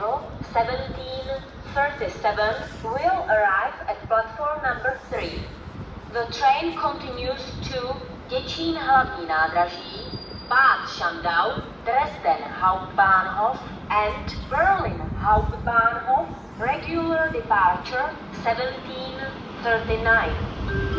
arrival 1737 will arrive at platform number 3. The train continues to Děčín hlavní nádraží, Bad Schandau, Dresden Hauptbahnhof and Berlin Hauptbahnhof. Regular departure 1739.